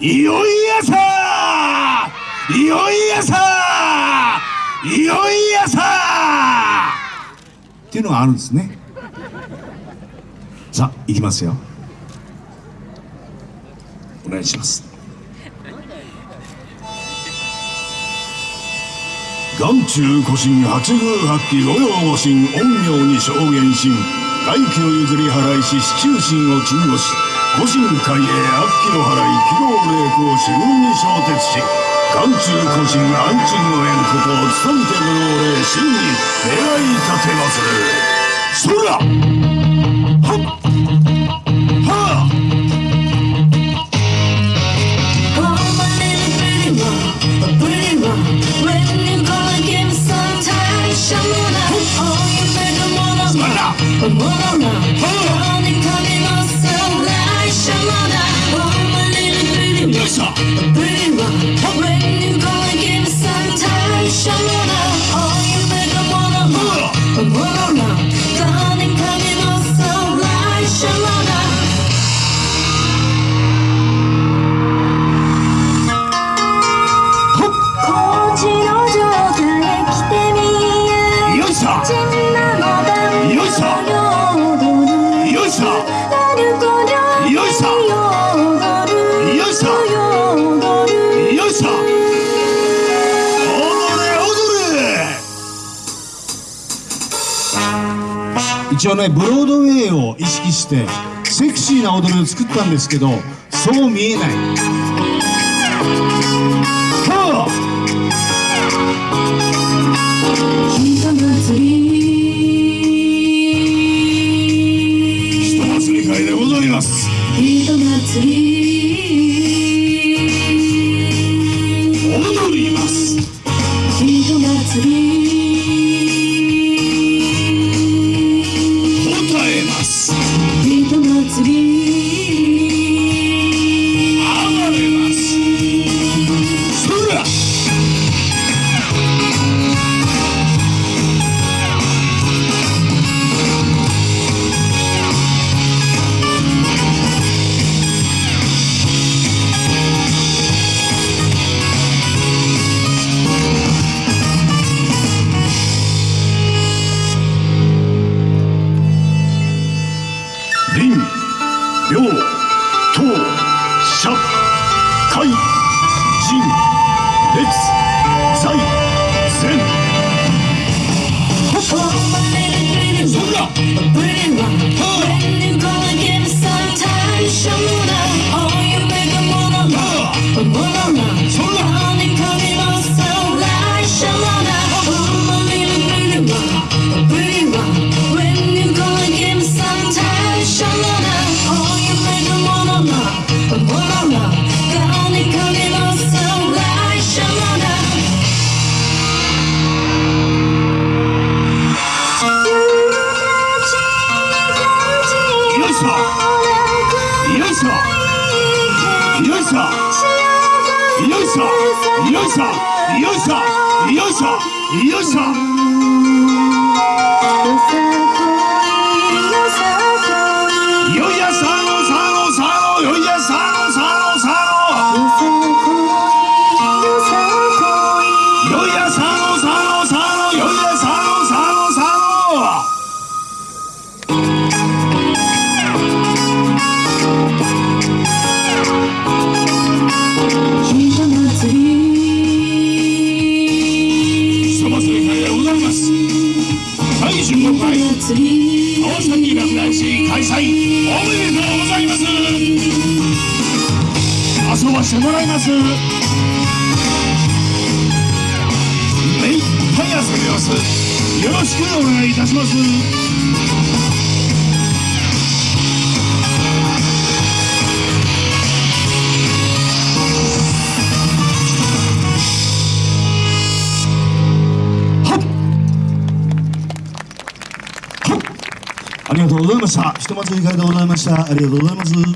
いよいよさいよいよさいよいよさっていうのがあるんですね。さあいきますよ。お願いします。眼中古神八宮八鬼五葉五神陰陽に証言し外気を譲り払いし四柱神を鎮護し古神海へ悪鬼の払い軌道霊光四分に衝突し眼中古神安鎮の縁ことを務めて無能霊真に願い立てまする。そらはっはあ。Oh, Caesar. 一応ねブロードウェイを意識してセクシーな踊りを作ったんですけどそう見えない。はあ人祭り林、陽、しょよいしょよいしょよいしょよいしょよいしょよいしょ最終の会川崎落第し開催おめでとうございます。遊ばしてもらいます。目いっぱい遊びます。よろしくお願いいたします。とうございました。ひと祭り会でございました。ありがとうございます。